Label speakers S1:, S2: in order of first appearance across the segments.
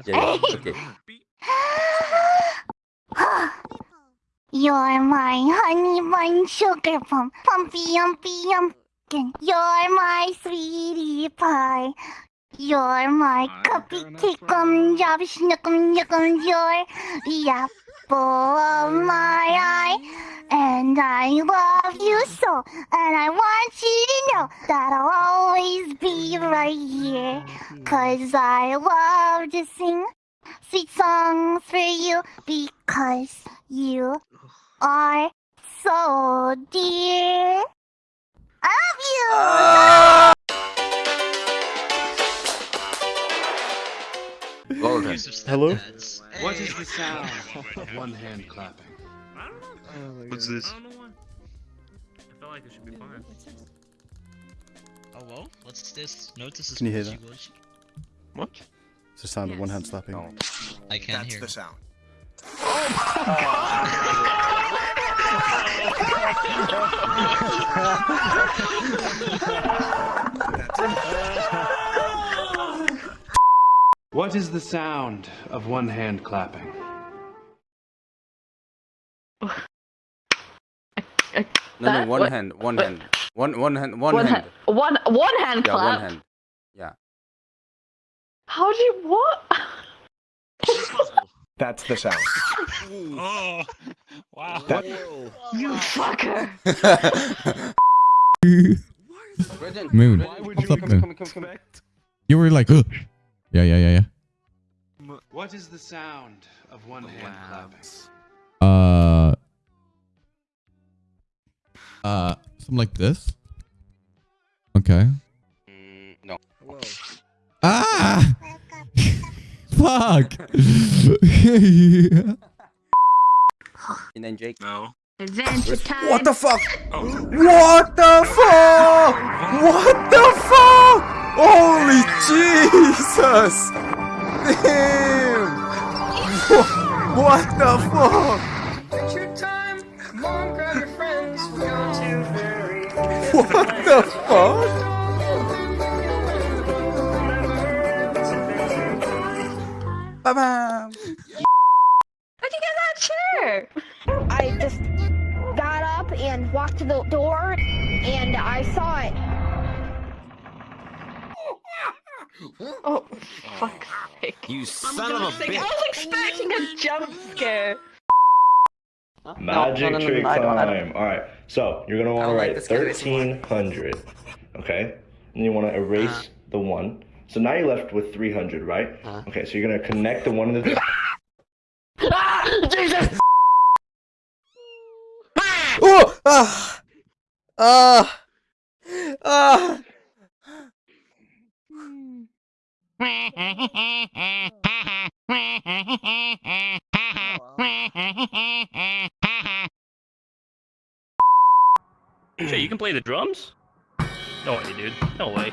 S1: okay.
S2: Yeah, yeah. Okay.
S1: You're my honey bun sugar plum, pumpy yumpy yumpkin. You're my sweetie pie. You're my cuppy tickum job snookum yuckum. You're the apple of my eye. And I love you so. And I want you to know that I'll always be right here. Cause I love to sing sweet songs for you because you are so dear. I love you.
S2: Golden.
S3: Hello?
S4: What is the sound of one hand clapping?
S5: I don't know.
S6: What's this?
S5: I don't know why. I feel like it should be fine.
S6: Oh well, what's this? Notice this
S3: Can you hear that?
S6: glitchy.
S5: What?
S3: It's the sound of one hand slapping.
S2: No.
S6: I can't
S4: That's
S6: hear.
S4: the sound. What is the sound of one hand clapping?
S2: No, no,
S7: That-
S2: one
S7: what-
S2: hand, one
S7: what-
S2: hand, one, one hand, one,
S7: One
S2: hand.
S7: hand. One one hand
S2: Yeah,
S7: clap.
S2: one hand. Yeah.
S7: How do you what?
S4: That's the sound.
S6: Oh, wow.
S4: That-
S7: You fucker.
S2: Brendan,
S8: Moon,
S2: Brendan,
S8: what's
S2: come,
S8: up
S2: come,
S8: then?
S2: come, come, come.
S8: You were like, Ugh. yeah, yeah, yeah, yeah.
S4: What is the sound of one hand clapping?
S8: Uh, uh, something like this. Okay.
S2: Mm, no.
S8: Ah! Fuck!
S2: And then Jake.
S5: No.
S1: Adventure time.
S2: What the fuck? What the fuck? What the fuck? Holy Jesus! Damn! What the fuck? What the fuck? Ba-bam!
S7: How'd you get that chair?
S9: I just got up and walked to the door and I saw it.
S7: Oh, fuck's sake.
S4: You
S7: son of a bitch. I was expecting a jump scare.
S10: Magic
S7: no, no, no,
S10: trick
S7: no, I don't- I don't-
S10: time. All right. So you're gonna want to
S2: don't like
S10: write
S2: this guy this
S10: thirteen hundred. Okay. And you want to erase
S2: Uh-huh.
S10: the one. So now you're left with three hundred, right?
S2: Uh-huh.
S10: Okay. So you're gonna connect the one and the.
S7: Ah! Jesus!
S2: Oh! Ah! Ah! Ah!
S5: Shit, you can play the drums? No way, dude. No way.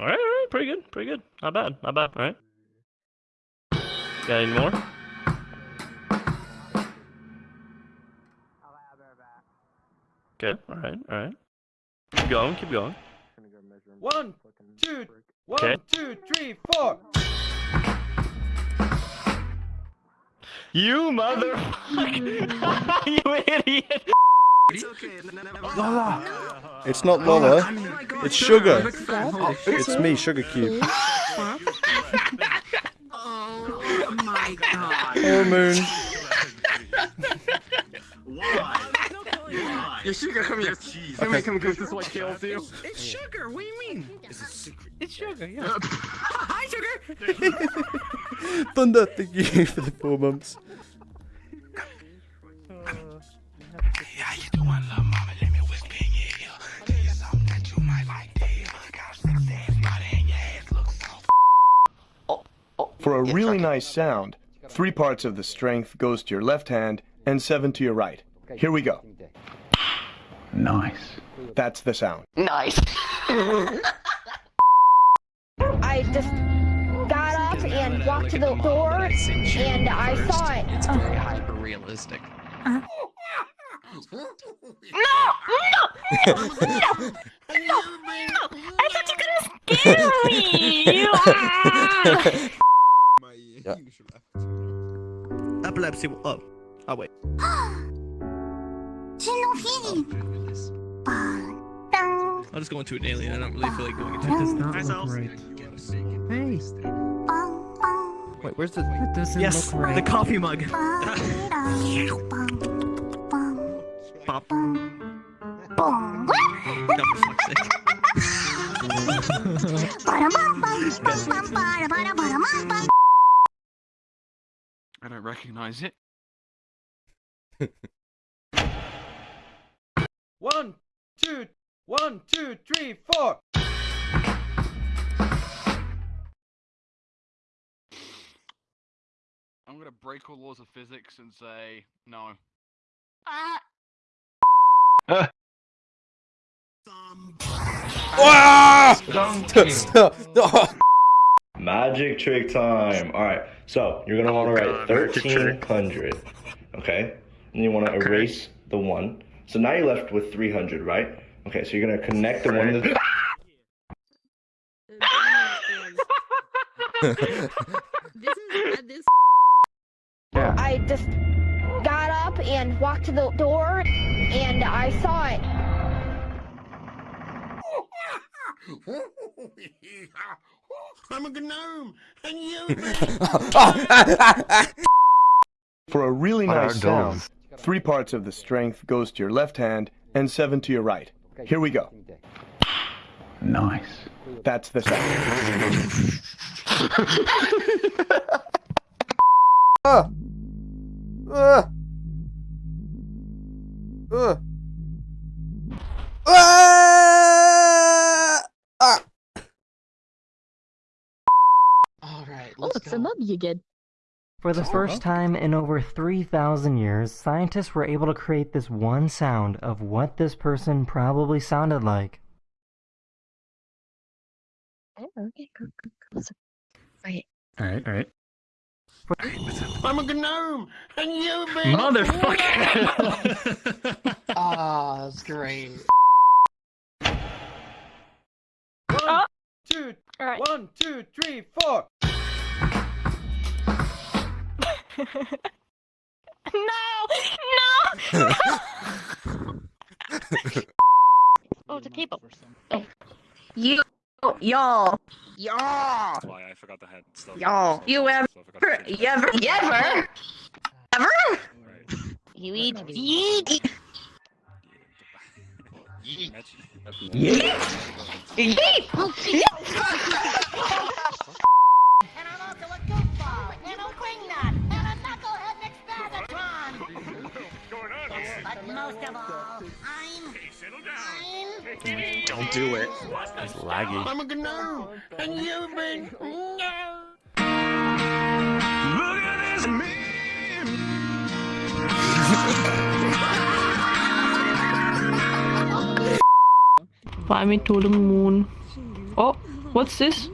S5: Alright, alright, pretty good, pretty good. Not bad, not bad, alright. Got any more? Okay, alright, alright. Keep going, keep going.
S2: One, two, one,
S5: Okay.
S2: two, three, four.
S5: You motherfucker! you idiot!
S3: Lola! It's not Lola. Oh it's Sugar. It's me, Sugar Cube. Oh, my god. Oh, Moon.
S4: Yeah, sugar, come here. Come here, come here, this is what kills you.
S5: It's sugar, what do you mean? It's sugar, yeah.
S4: Hi, sugar!
S3: Thunder, thank you for the four months.
S4: How you doing, little mama? Let me whisper in your ear. Tell you something that you might like to hear. Got a ass body and your ass looks so oh, oh,
S11: For a really nice sound, three parts of the strength goes to your left hand and seven to your right. Here we go.
S4: Nice.
S11: That's the sound.
S7: Nice.
S9: I just got up and walked to the door and I saw it.
S6: It's very hyper realistic.
S12: No! No! No! No! No! I thought you were gonna scare me! Ah!
S1: Epilepsy. Oh. Oh wait.
S12: Xenophilia. Bang,
S1: I'll just go into an alien. I don't really feel like going into it.
S12: not
S1: Myself.
S12: bang, bang,
S13: Wait, where's the?
S14: That doesn't
S1: Yes,
S14: look right.
S1: the coffee mug.
S14: I don't recognize it.
S13: One, two, one, two, three, four.
S14: I'm gonna break all laws of physics and say no.
S2: Ah! Ah!
S10: Magic trick time. All right. So you're gonna want to write thirteen hundred. Okay. And you want to erase the one. So now you're left with three hundred, right? Okay. So you're gonna connect the one. To the...
S9: I just got up and walked to the door and I saw it.
S15: I'm a gnome, and you.
S11: For a really nice sound, three parts of the strength goes to your left hand and seven to your right. Here we go.
S15: Nice.
S11: That's the sound.
S13: Ah. Ah. Ah. Ah. Ah.
S7: Alright,
S9: Oh, it's a mummy again.
S16: For the first time in over 3,000 years, scientists were able to create this one sound of what this person probably sounded like.
S9: Oh, okay, go, go, go. So- Right.
S14: Alright, alright.
S15: I'm a gnome, and you.
S1: Motherfucker.
S7: Ah, that's great.
S13: One, two,
S12: Alright.
S13: one, two, three, four.
S12: No! No! oh, the table.
S7: You, Oh, y'all, y'all,
S14: Why I forgot the head stuff.
S7: y'all. You ever, you ever, you ever, ever?
S12: You eat, you eat.
S7: Yeet. Yeet.
S12: And I'm also a goofball, and a wingnut, and a knucklehead McSpagatron. But most of all, I'm... I'm...
S1: Don't do it.
S2: It's laggy.
S15: I'm a gnome, and you've been. No.
S1: Look at this
S7: Fly me to the moon. Oh, what's this?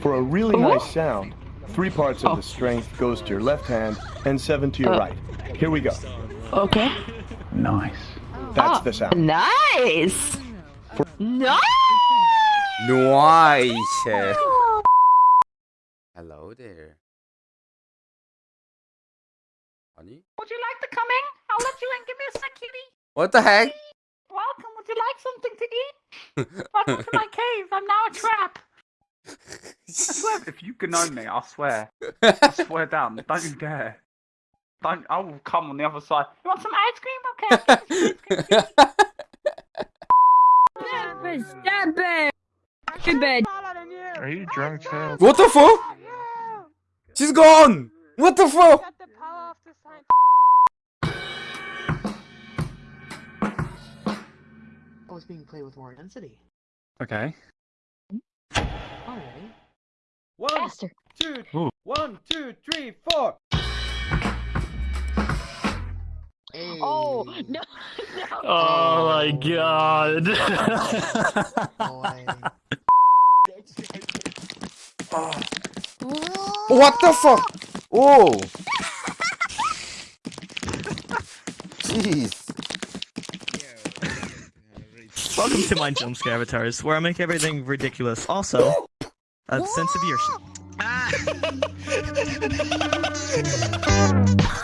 S11: For a really
S7: Oh.
S11: nice sound, three parts of
S7: Oh.
S11: the strength goes to your left hand and seven to your
S7: Uh.
S11: right. Here we go.
S7: Okay.
S15: Nice.
S11: That's
S7: Ah,
S11: the sound.
S7: Nice. Nice.
S13: Nice. Hello there. Honey?
S12: Would you like to come in? I'll let you in. Give me a sec, kitty.
S13: What the heck?
S12: Welcome. Would you like something to eat? Welcome to my cave. I'm now a trap.
S14: I swear, if you gnome me, I swear. I swear down. Don't you dare. Don't. I will come on the other side.
S12: You want some ice cream? Okay. I'll give you ice cream.
S9: Stop it! To bed.
S14: Are you drunk, child?
S13: what the fuck? She's gone. What the fuck?
S7: Oh, it's being played with more intensity.
S14: Okay.
S7: Alright.
S13: One,
S9: Faster.
S13: two,
S14: Ooh.
S13: one, two, three, four.
S9: Oh, no, no.
S5: Oh my god.
S7: Boy.
S13: What the fuck? Oh. Jeez.
S17: Welcome to my jump scare avatars, where I make everything ridiculous. Also, a sense of your.
S6: Ah!